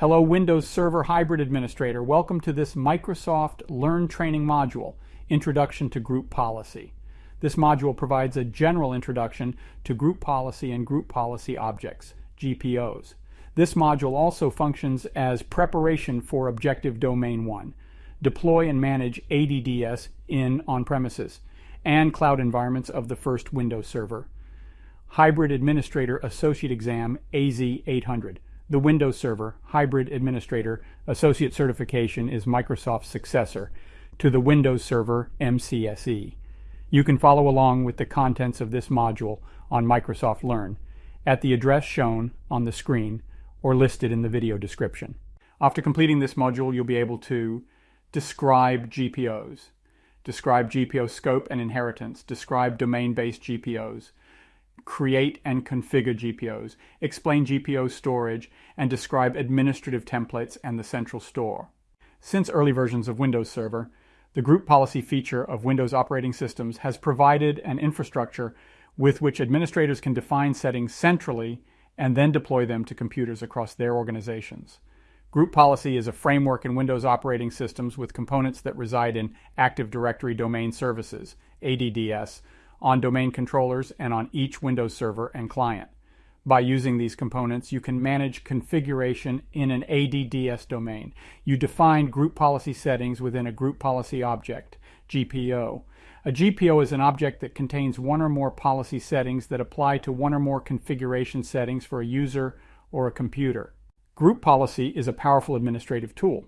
Hello Windows Server Hybrid Administrator. Welcome to this Microsoft Learn Training module, Introduction to Group Policy. This module provides a general introduction to group policy and group policy objects, GPOs. This module also functions as preparation for Objective Domain 1. Deploy and manage ADDS in on-premises and cloud environments of the first Windows Server. Hybrid Administrator Associate Exam AZ800. The Windows Server Hybrid Administrator Associate Certification is Microsoft's successor to the Windows Server MCSE. You can follow along with the contents of this module on Microsoft Learn at the address shown on the screen or listed in the video description. After completing this module, you'll be able to describe GPOs, describe GPO scope and inheritance, describe domain-based GPOs, create and configure GPOs, explain GPO storage, and describe administrative templates and the central store. Since early versions of Windows Server, the group policy feature of Windows operating systems has provided an infrastructure with which administrators can define settings centrally and then deploy them to computers across their organizations. Group policy is a framework in Windows operating systems with components that reside in Active Directory Domain Services, ADDS, on domain controllers and on each Windows server and client. By using these components, you can manage configuration in an ADDS domain. You define group policy settings within a group policy object, GPO. A GPO is an object that contains one or more policy settings that apply to one or more configuration settings for a user or a computer. Group policy is a powerful administrative tool.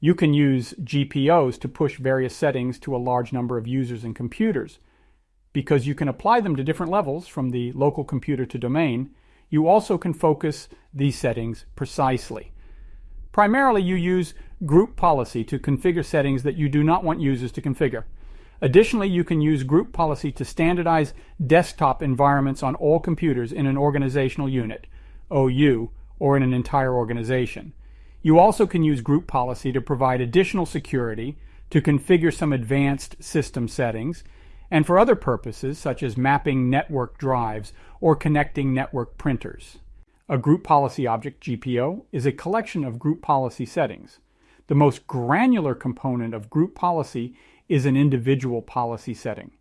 You can use GPOs to push various settings to a large number of users and computers because you can apply them to different levels from the local computer to domain, you also can focus these settings precisely. Primarily, you use group policy to configure settings that you do not want users to configure. Additionally, you can use group policy to standardize desktop environments on all computers in an organizational unit, OU, or in an entire organization. You also can use group policy to provide additional security, to configure some advanced system settings, and for other purposes such as mapping network drives or connecting network printers. A group policy object, GPO, is a collection of group policy settings. The most granular component of group policy is an individual policy setting.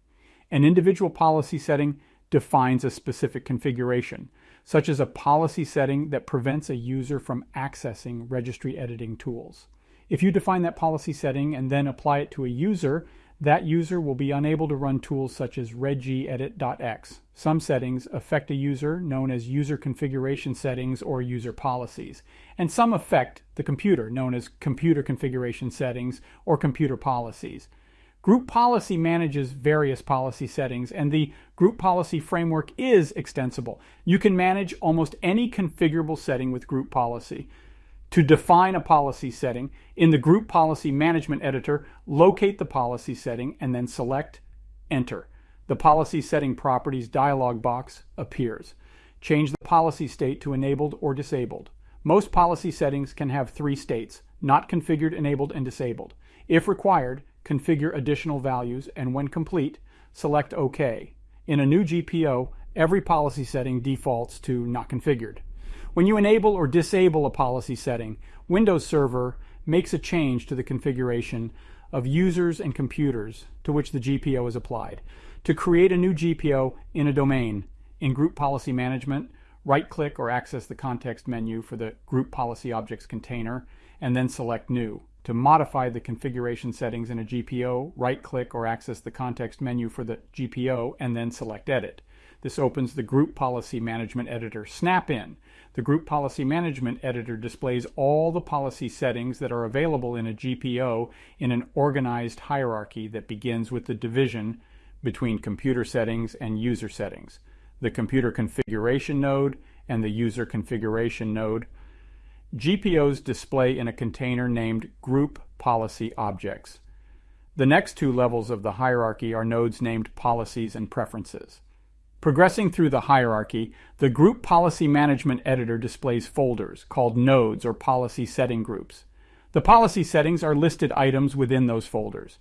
An individual policy setting defines a specific configuration, such as a policy setting that prevents a user from accessing registry editing tools. If you define that policy setting and then apply it to a user, that user will be unable to run tools such as regedit.exe. Some settings affect a user known as user configuration settings or user policies, and some affect the computer known as computer configuration settings or computer policies. Group policy manages various policy settings, and the group policy framework is extensible. You can manage almost any configurable setting with group policy. To define a policy setting, in the Group Policy Management Editor, locate the policy setting and then select Enter. The Policy Setting Properties dialog box appears. Change the policy state to enabled or disabled. Most policy settings can have three states, not configured, enabled, and disabled. If required, configure additional values, and when complete, select OK. In a new GPO, every policy setting defaults to not configured. When you enable or disable a policy setting, Windows Server makes a change to the configuration of users and computers to which the GPO is applied. To create a new GPO in a domain, in Group Policy Management, right-click or access the context menu for the Group Policy Objects container, and then select New. To modify the configuration settings in a GPO, right-click or access the context menu for the GPO, and then select Edit. This opens the Group Policy Management Editor Snap-in. The Group Policy Management Editor displays all the policy settings that are available in a GPO in an organized hierarchy that begins with the division between computer settings and user settings, the computer configuration node and the user configuration node. GPOs display in a container named Group Policy Objects. The next two levels of the hierarchy are nodes named Policies and Preferences. Progressing through the hierarchy, the Group Policy Management Editor displays folders called nodes or policy setting groups. The policy settings are listed items within those folders.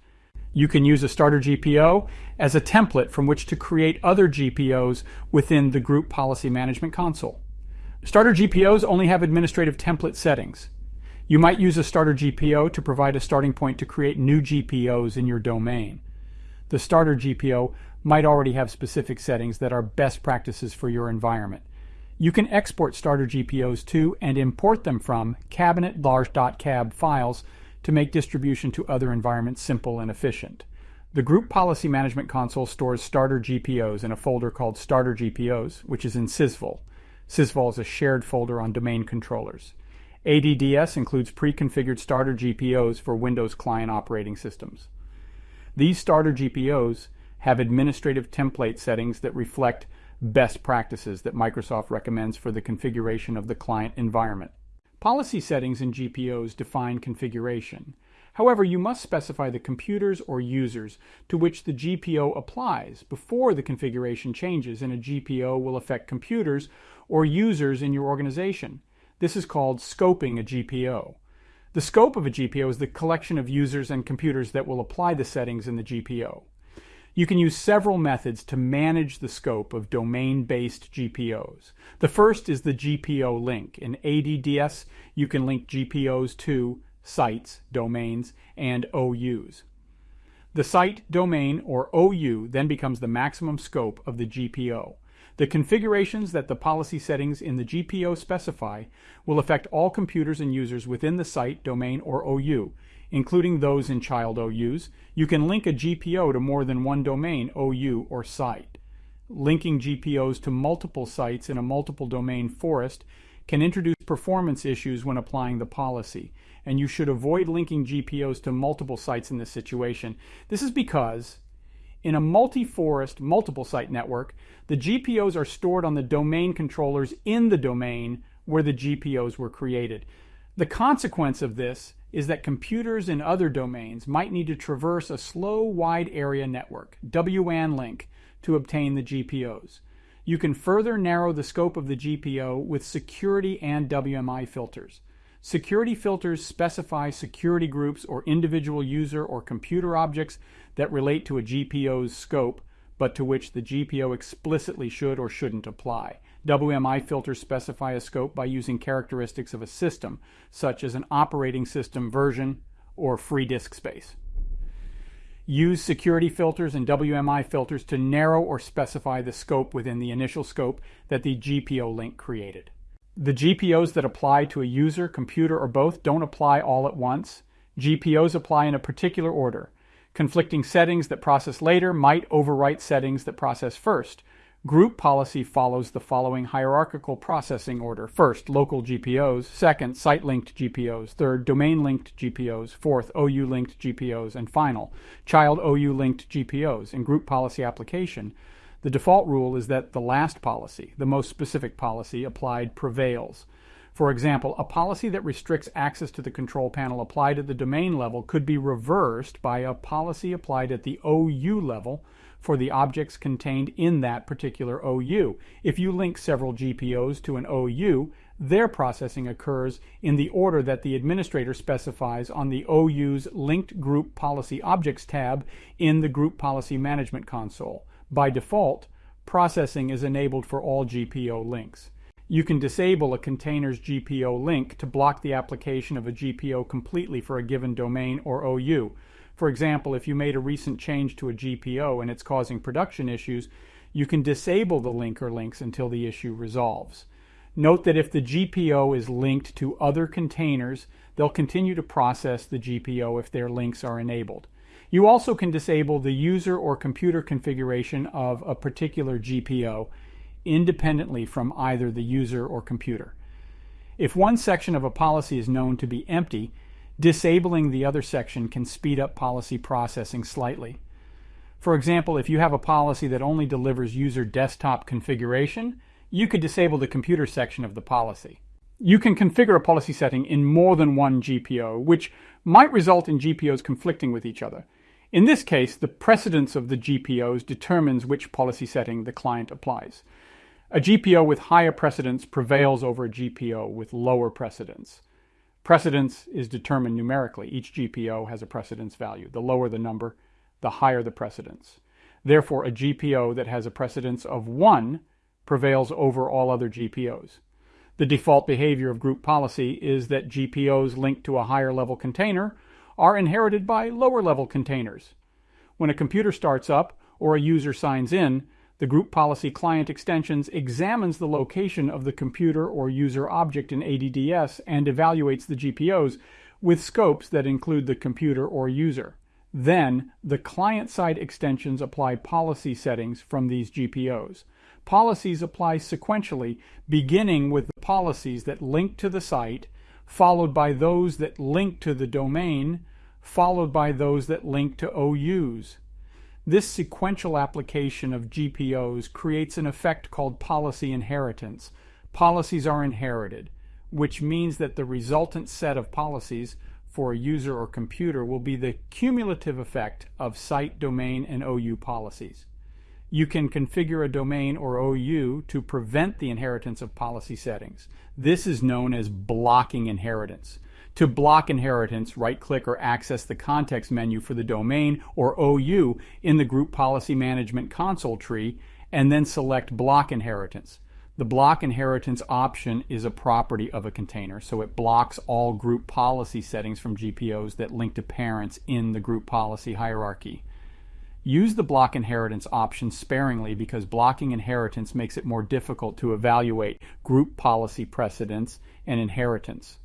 You can use a starter GPO as a template from which to create other GPOs within the Group Policy Management console. Starter GPOs only have administrative template settings. You might use a starter GPO to provide a starting point to create new GPOs in your domain. The starter GPO might already have specific settings that are best practices for your environment. You can export starter GPOs to and import them from cabinet.cab files to make distribution to other environments simple and efficient. The Group Policy Management Console stores starter GPOs in a folder called Starter GPOs, which is in Sysvol. Sysvol is a shared folder on domain controllers. ADDS includes pre-configured starter GPOs for Windows client operating systems. These starter GPOs have administrative template settings that reflect best practices that Microsoft recommends for the configuration of the client environment. Policy settings in GPOs define configuration. However, you must specify the computers or users to which the GPO applies before the configuration changes and a GPO will affect computers or users in your organization. This is called scoping a GPO. The scope of a GPO is the collection of users and computers that will apply the settings in the GPO. You can use several methods to manage the scope of domain-based GPOs. The first is the GPO link. In ADDS, you can link GPOs to sites, domains, and OUs. The site, domain, or OU then becomes the maximum scope of the GPO. The configurations that the policy settings in the GPO specify will affect all computers and users within the site, domain, or OU, including those in child OUs. You can link a GPO to more than one domain, OU, or site. Linking GPOs to multiple sites in a multiple domain forest can introduce performance issues when applying the policy, and you should avoid linking GPOs to multiple sites in this situation. This is because in a multi-forest, multiple site network, the GPOs are stored on the domain controllers in the domain where the GPOs were created. The consequence of this is that computers in other domains might need to traverse a slow wide area network, WAN link, to obtain the GPOs. You can further narrow the scope of the GPO with security and WMI filters. Security filters specify security groups or individual user or computer objects that relate to a GPO's scope, but to which the GPO explicitly should or shouldn't apply. WMI filters specify a scope by using characteristics of a system, such as an operating system version or free disk space. Use security filters and WMI filters to narrow or specify the scope within the initial scope that the GPO link created. The GPOs that apply to a user, computer, or both don't apply all at once. GPOs apply in a particular order. Conflicting settings that process later might overwrite settings that process first. Group policy follows the following hierarchical processing order. First, local GPOs. Second, site-linked GPOs. Third, domain-linked GPOs. Fourth, OU-linked GPOs. And final, child OU-linked GPOs. In group policy application, the default rule is that the last policy, the most specific policy applied, prevails. For example, a policy that restricts access to the control panel applied at the domain level could be reversed by a policy applied at the OU level for the objects contained in that particular OU. If you link several GPOs to an OU, their processing occurs in the order that the administrator specifies on the OU's Linked Group Policy Objects tab in the Group Policy Management console. By default, processing is enabled for all GPO links. You can disable a container's GPO link to block the application of a GPO completely for a given domain or OU. For example, if you made a recent change to a GPO and it's causing production issues, you can disable the link or links until the issue resolves. Note that if the GPO is linked to other containers, they'll continue to process the GPO if their links are enabled. You also can disable the user or computer configuration of a particular GPO independently from either the user or computer. If one section of a policy is known to be empty, disabling the other section can speed up policy processing slightly. For example, if you have a policy that only delivers user desktop configuration, you could disable the computer section of the policy. You can configure a policy setting in more than one GPO, which might result in GPOs conflicting with each other. In this case, the precedence of the GPOs determines which policy setting the client applies. A GPO with higher precedence prevails over a GPO with lower precedence. Precedence is determined numerically. Each GPO has a precedence value. The lower the number, the higher the precedence. Therefore, a GPO that has a precedence of 1 prevails over all other GPOs. The default behavior of group policy is that GPOs linked to a higher level container are inherited by lower level containers. When a computer starts up or a user signs in, the group policy client extensions examines the location of the computer or user object in ADDS and evaluates the GPOs with scopes that include the computer or user. Then, the client-side extensions apply policy settings from these GPOs. Policies apply sequentially, beginning with the policies that link to the site, followed by those that link to the domain, followed by those that link to OUs. This sequential application of GPOs creates an effect called policy inheritance. Policies are inherited, which means that the resultant set of policies for a user or computer will be the cumulative effect of site, domain, and OU policies. You can configure a domain or OU to prevent the inheritance of policy settings. This is known as blocking inheritance. To block inheritance, right-click or access the context menu for the domain or OU in the Group Policy Management console tree, and then select Block Inheritance. The block inheritance option is a property of a container, so it blocks all group policy settings from GPOs that link to parents in the group policy hierarchy. Use the block inheritance option sparingly because blocking inheritance makes it more difficult to evaluate group policy precedence and inheritance.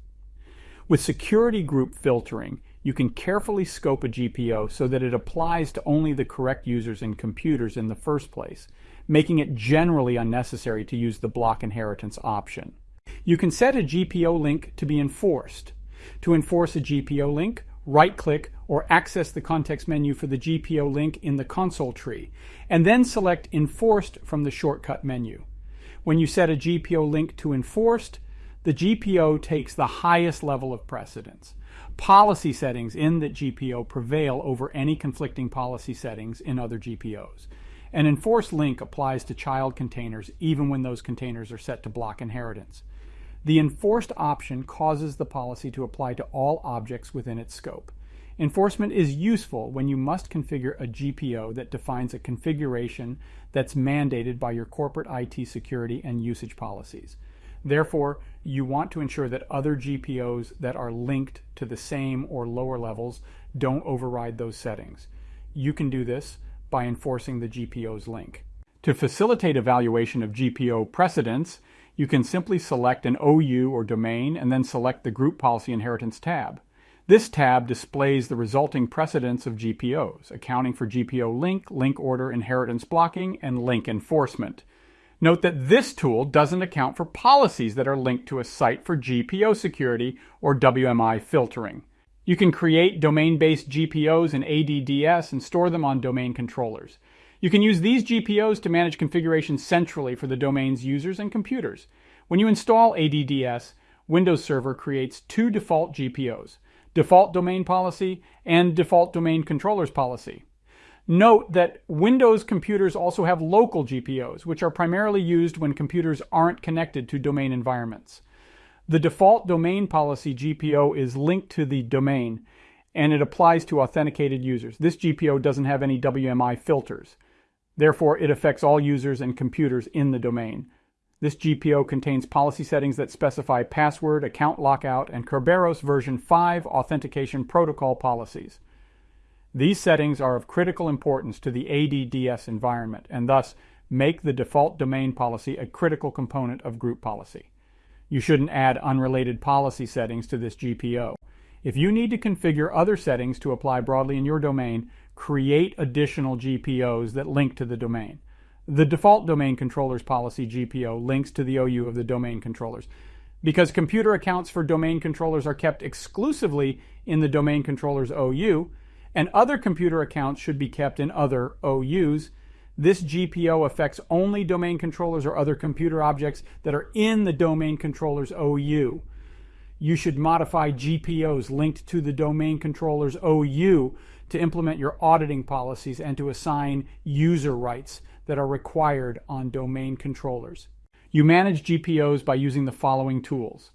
With security group filtering, you can carefully scope a GPO so that it applies to only the correct users and computers in the first place, making it generally unnecessary to use the block inheritance option. You can set a GPO link to be enforced. To enforce a GPO link, right-click or access the context menu for the GPO link in the console tree, and then select Enforced from the shortcut menu. When you set a GPO link to Enforced, the GPO takes the highest level of precedence. Policy settings in the GPO prevail over any conflicting policy settings in other GPOs. An enforced link applies to child containers even when those containers are set to block inheritance. The enforced option causes the policy to apply to all objects within its scope. Enforcement is useful when you must configure a GPO that defines a configuration that's mandated by your corporate IT security and usage policies. Therefore, you want to ensure that other GPOs that are linked to the same or lower levels don't override those settings. You can do this by enforcing the GPO's link. To facilitate evaluation of GPO precedence, you can simply select an OU or domain and then select the Group Policy Inheritance tab. This tab displays the resulting precedence of GPOs, accounting for GPO link, link order, inheritance blocking, and link enforcement. Note that this tool doesn't account for policies that are linked to a site for GPO security or WMI filtering. You can create domain-based GPOs in ADDS and store them on domain controllers. You can use these GPOs to manage configuration centrally for the domain's users and computers. When you install ADDS, Windows Server creates two default GPOs, Default Domain Policy and Default Domain Controllers Policy. Note that Windows computers also have local GPOs, which are primarily used when computers aren't connected to domain environments. The default domain policy GPO is linked to the domain, and it applies to authenticated users. This GPO doesn't have any WMI filters. Therefore, it affects all users and computers in the domain. This GPO contains policy settings that specify password, account lockout, and Kerberos version 5 authentication protocol policies. These settings are of critical importance to the ADDS environment and thus make the default domain policy a critical component of group policy. You shouldn't add unrelated policy settings to this GPO. If you need to configure other settings to apply broadly in your domain, create additional GPOs that link to the domain. The default domain controllers policy GPO links to the OU of the domain controllers. Because computer accounts for domain controllers are kept exclusively in the domain controllers OU, and other computer accounts should be kept in other OUs. This GPO affects only domain controllers or other computer objects that are in the domain controller's OU. You should modify GPOs linked to the domain controller's OU to implement your auditing policies and to assign user rights that are required on domain controllers. You manage GPOs by using the following tools.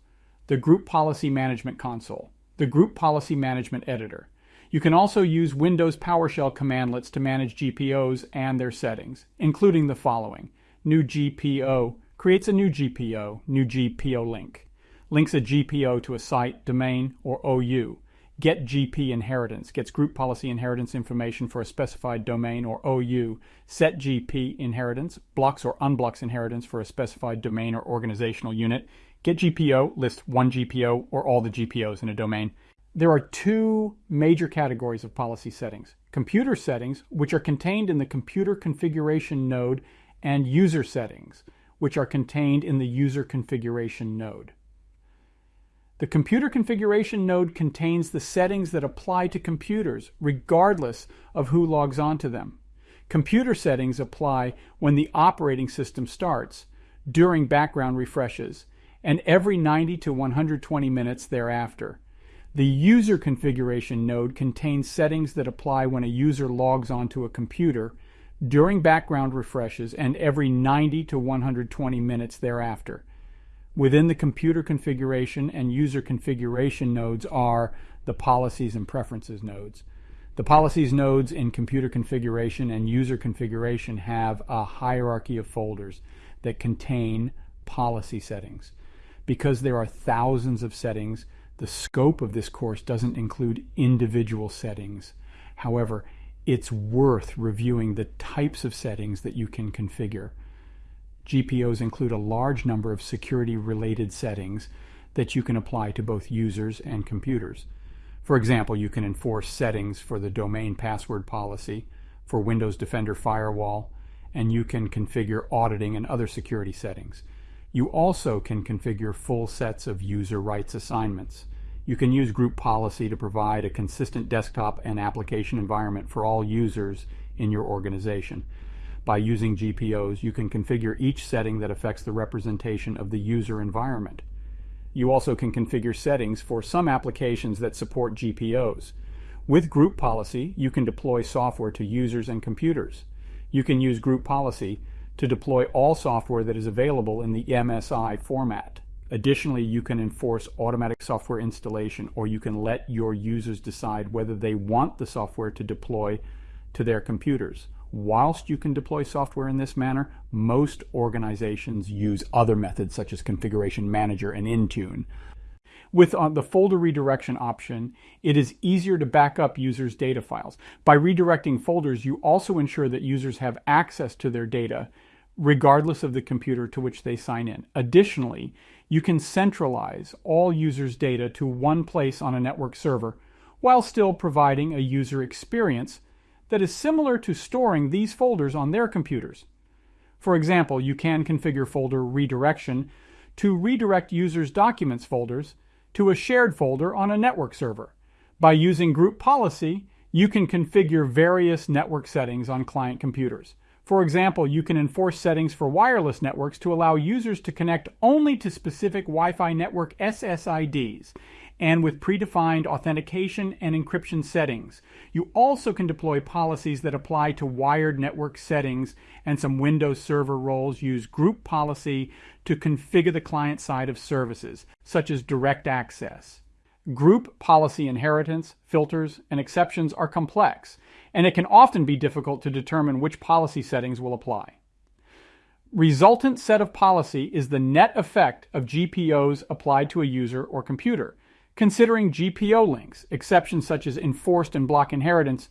The Group Policy Management Console, the Group Policy Management Editor, you can also use Windows PowerShell commandlets to manage GPOs and their settings, including the following. New GPO creates a new GPO, new GPO link, links a GPO to a site, domain, or OU, get GP inheritance, gets group policy inheritance information for a specified domain or OU, set GP inheritance, blocks or unblocks inheritance for a specified domain or organizational unit, get GPO, list one GPO or all the GPOs in a domain. There are two major categories of policy settings. Computer settings, which are contained in the computer configuration node, and user settings, which are contained in the user configuration node. The computer configuration node contains the settings that apply to computers, regardless of who logs onto them. Computer settings apply when the operating system starts, during background refreshes, and every 90 to 120 minutes thereafter. The user configuration node contains settings that apply when a user logs onto a computer, during background refreshes, and every 90 to 120 minutes thereafter. Within the computer configuration and user configuration nodes are the policies and preferences nodes. The policies nodes in computer configuration and user configuration have a hierarchy of folders that contain policy settings. Because there are thousands of settings, the scope of this course doesn't include individual settings. However, it's worth reviewing the types of settings that you can configure. GPOs include a large number of security-related settings that you can apply to both users and computers. For example, you can enforce settings for the domain password policy, for Windows Defender Firewall, and you can configure auditing and other security settings. You also can configure full sets of user rights assignments. You can use group policy to provide a consistent desktop and application environment for all users in your organization by using GPOs, you can configure each setting that affects the representation of the user environment. You also can configure settings for some applications that support GPOs. With group policy, you can deploy software to users and computers. You can use group policy to deploy all software that is available in the MSI format. Additionally, you can enforce automatic software installation or you can let your users decide whether they want the software to deploy to their computers. Whilst you can deploy software in this manner, most organizations use other methods such as Configuration Manager and Intune. With uh, the folder redirection option, it is easier to back up users' data files. By redirecting folders, you also ensure that users have access to their data regardless of the computer to which they sign in. Additionally, you can centralize all users' data to one place on a network server while still providing a user experience that is similar to storing these folders on their computers. For example, you can configure folder redirection to redirect users' documents folders to a shared folder on a network server. By using group policy, you can configure various network settings on client computers. For example, you can enforce settings for wireless networks to allow users to connect only to specific Wi-Fi network SSIDs and with predefined authentication and encryption settings. You also can deploy policies that apply to wired network settings and some Windows Server roles use group policy to configure the client side of services, such as direct access. Group policy inheritance, filters, and exceptions are complex, and it can often be difficult to determine which policy settings will apply. Resultant set of policy is the net effect of GPOs applied to a user or computer considering GPO links, exceptions such as enforced and block inheritance,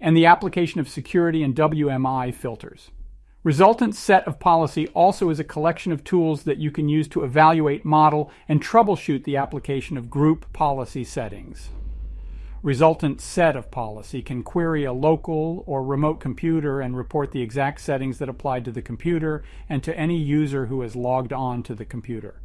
and the application of security and WMI filters. Resultant set of policy also is a collection of tools that you can use to evaluate, model, and troubleshoot the application of group policy settings. Resultant set of policy can query a local or remote computer and report the exact settings that apply to the computer and to any user who has logged on to the computer.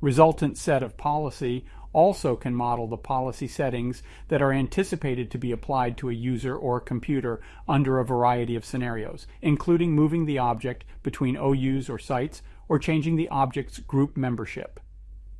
Resultant set of policy also can model the policy settings that are anticipated to be applied to a user or computer under a variety of scenarios, including moving the object between OUs or sites or changing the object's group membership.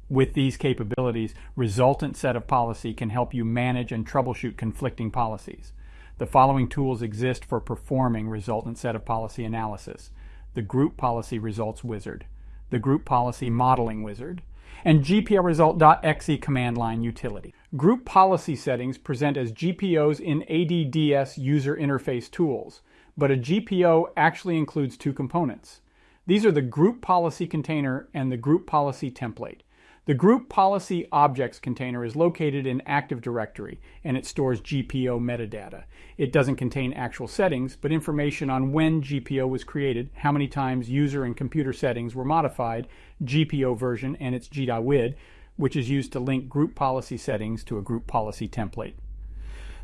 With these capabilities, resultant set of policy can help you manage and troubleshoot conflicting policies. The following tools exist for performing resultant set of policy analysis. The Group Policy Results Wizard, the Group Policy Modeling Wizard, and GPOresult.exe command line utility. Group policy settings present as GPOs in ADDS user interface tools, but a GPO actually includes two components. These are the group policy container and the group policy template. The group policy objects container is located in Active Directory and it stores GPO metadata. It doesn't contain actual settings, but information on when GPO was created, how many times user and computer settings were modified, GPO version and its GUID, which is used to link group policy settings to a group policy template.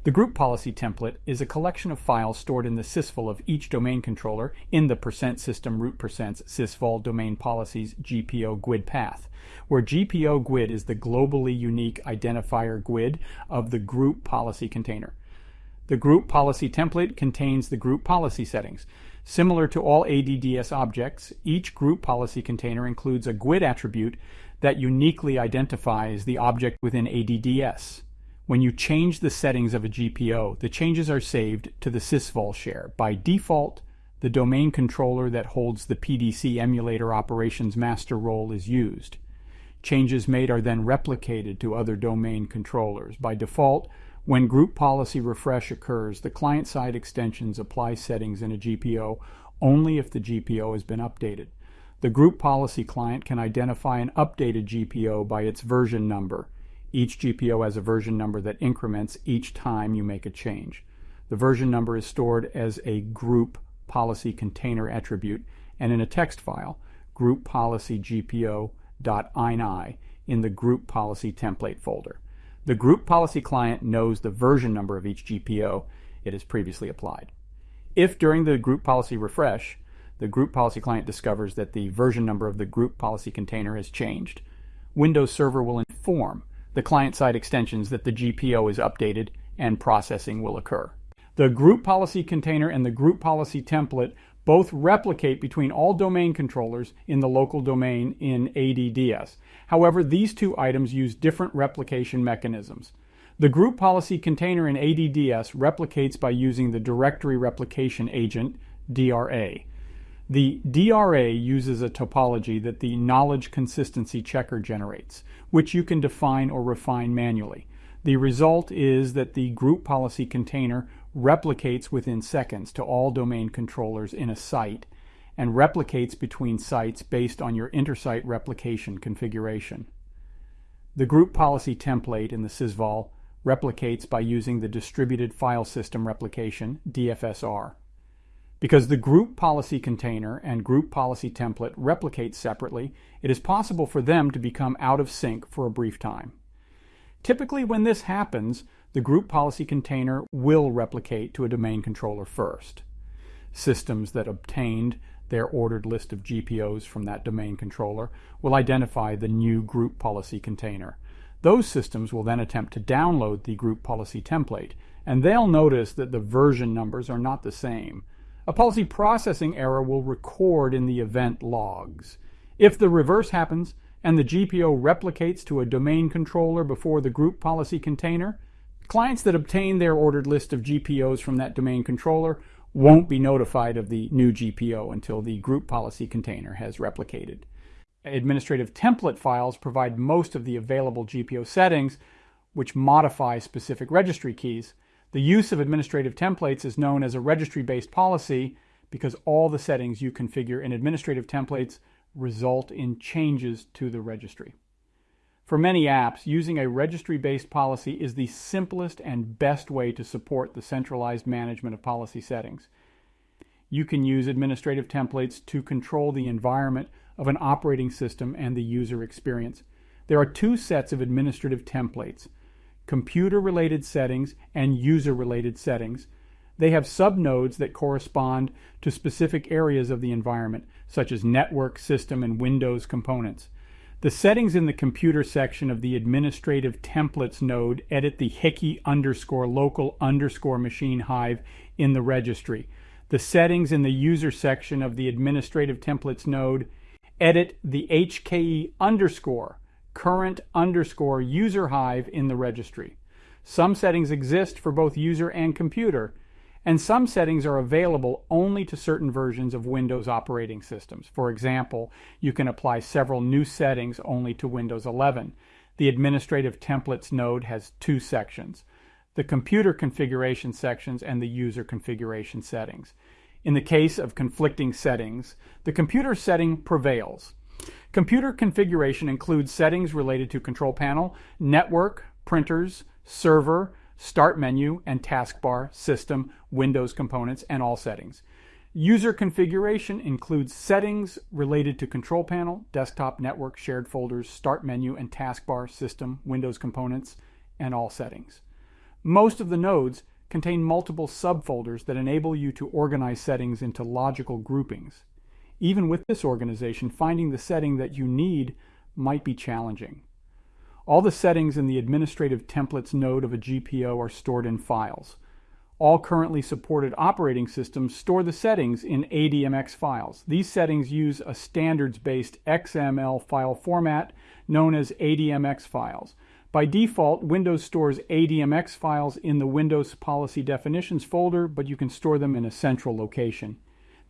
The group policy template is a collection of files stored in the sysvol of each domain controller in the percent system root percents sysvol domain policies GPO GUID path, where GPO GUID is the globally unique identifier GUID of the group policy container. The group policy template contains the group policy settings. Similar to all ADDS objects, each group policy container includes a GUID attribute that uniquely identifies the object within ADDS. When you change the settings of a GPO, the changes are saved to the sysvol share. By default, the domain controller that holds the PDC emulator operations master role is used. Changes made are then replicated to other domain controllers. By default, when group policy refresh occurs, the client-side extensions apply settings in a GPO only if the GPO has been updated. The group policy client can identify an updated GPO by its version number. Each GPO has a version number that increments each time you make a change. The version number is stored as a group policy container attribute and in a text file, group policy GPO.ini in the group policy template folder. The group policy client knows the version number of each GPO it has previously applied. If during the group policy refresh, the group policy client discovers that the version number of the group policy container has changed, Windows Server will inform the client-side extensions that the GPO is updated and processing will occur. The group policy container and the group policy template both replicate between all domain controllers in the local domain in ADDS. However, these two items use different replication mechanisms. The group policy container in ADDS replicates by using the directory replication agent, DRA. The DRA uses a topology that the knowledge consistency checker generates, which you can define or refine manually. The result is that the group policy container replicates within seconds to all domain controllers in a site and replicates between sites based on your intersite replication configuration. The group policy template in the sysvol replicates by using the distributed file system replication, DFSR. Because the group policy container and group policy template replicate separately, it is possible for them to become out of sync for a brief time. Typically when this happens, the group policy container will replicate to a domain controller first. Systems that obtained their ordered list of GPOs from that domain controller will identify the new group policy container. Those systems will then attempt to download the group policy template, and they'll notice that the version numbers are not the same. A policy processing error will record in the event logs. If the reverse happens and the GPO replicates to a domain controller before the group policy container, clients that obtain their ordered list of GPOs from that domain controller won't be notified of the new GPO until the group policy container has replicated. Administrative template files provide most of the available GPO settings, which modify specific registry keys. The use of administrative templates is known as a registry-based policy because all the settings you configure in administrative templates result in changes to the registry. For many apps, using a registry-based policy is the simplest and best way to support the centralized management of policy settings. You can use administrative templates to control the environment of an operating system and the user experience. There are two sets of administrative templates, computer-related settings, and user-related settings. They have subnodes that correspond to specific areas of the environment, such as network, system, and Windows components. The settings in the computer section of the administrative templates node edit the HKEY underscore local underscore machine hive in the registry. The settings in the user section of the administrative templates node edit the HKEY underscore current underscore user hive in the registry. Some settings exist for both user and computer, and some settings are available only to certain versions of Windows operating systems. For example, you can apply several new settings only to Windows 11. The Administrative Templates node has two sections, the Computer Configuration sections and the User Configuration settings. In the case of conflicting settings, the computer setting prevails. Computer configuration includes settings related to control panel, network, printers, server, start menu, and taskbar, system, Windows components, and all settings. User configuration includes settings related to control panel, desktop, network, shared folders, start menu, and taskbar, system, Windows components, and all settings. Most of the nodes contain multiple subfolders that enable you to organize settings into logical groupings. Even with this organization, finding the setting that you need might be challenging. All the settings in the administrative templates node of a GPO are stored in files. All currently supported operating systems store the settings in ADMX files. These settings use a standards-based XML file format known as ADMX files. By default, Windows stores ADMX files in the Windows Policy Definitions folder, but you can store them in a central location.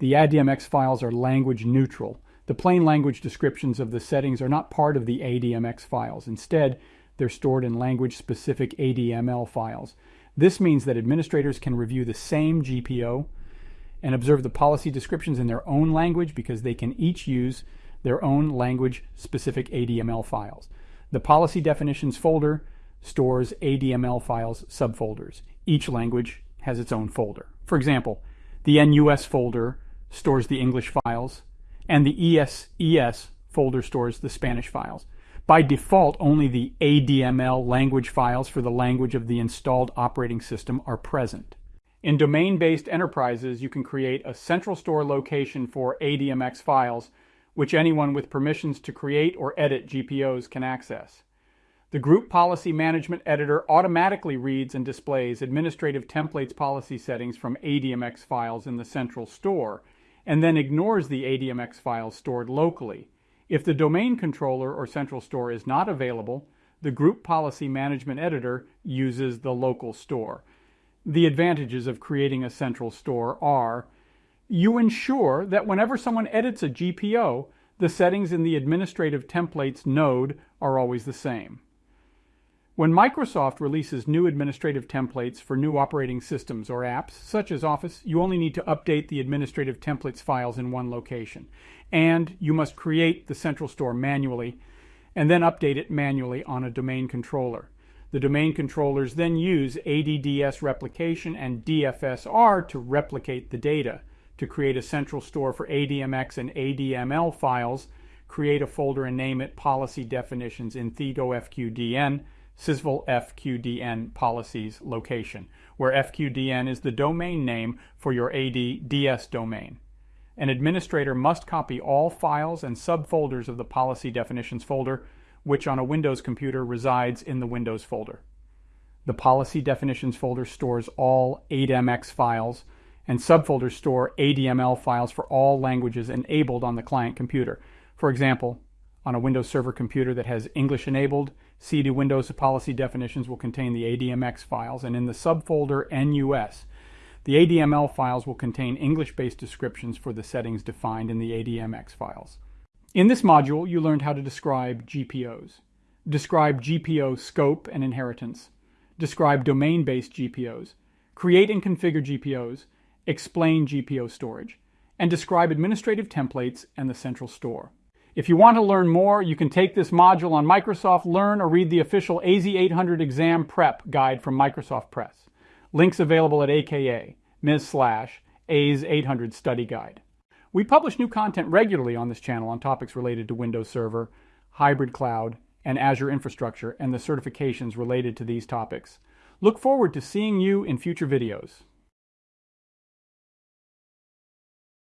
The ADMX files are language neutral. The plain language descriptions of the settings are not part of the ADMX files. Instead, they're stored in language-specific ADML files. This means that administrators can review the same GPO and observe the policy descriptions in their own language because they can each use their own language-specific ADML files. The policy definitions folder stores ADML files subfolders. Each language has its own folder. For example, the en-US folder stores the English files, and the es-ES folder stores the Spanish files. By default, only the ADML language files for the language of the installed operating system are present. In domain-based enterprises, you can create a central store location for ADMX files which anyone with permissions to create or edit GPOs can access. The Group Policy Management Editor automatically reads and displays administrative templates policy settings from ADMX files in the central store, and then ignores the ADMX files stored locally. If the domain controller or central store is not available, the Group Policy Management Editor uses the local store. The advantages of creating a central store are you ensure that whenever someone edits a GPO, the settings in the administrative templates node are always the same. When Microsoft releases new administrative templates for new operating systems or apps, such as Office, you only need to update the administrative templates files in one location. And you must create the central store manually and then update it manually on a domain controller. The domain controllers then use ADDS replication and DFSR to replicate the data to create a central store for ADMX and ADML files, create a folder and name it Policy Definitions in ThetoFQDN, Sysvol FQDN Policies location, where FQDN is the domain name for your ADDS domain. An administrator must copy all files and subfolders of the Policy Definitions folder, which on a Windows computer resides in the Windows folder. The Policy Definitions folder stores all ADMX files, and subfolders store ADML files for all languages enabled on the client computer. For example, on a Windows Server computer that has English enabled, CD Windows policy definitions will contain the ADMX files, and in the subfolder en-US, the ADML files will contain English-based descriptions for the settings defined in the ADMX files. In this module, you learned how to describe GPOs, describe GPO scope and inheritance, describe domain-based GPOs, create and configure GPOs, explain GPO storage, and describe administrative templates and the central store. If you want to learn more, you can take this module on Microsoft Learn or read the official AZ800 exam prep guide from Microsoft Press. Links available at AKA, Ms. slash, AZ800 study guide. We publish new content regularly on this channel on topics related to Windows Server, hybrid cloud, and Azure infrastructure and the certifications related to these topics. Look forward to seeing you in future videos.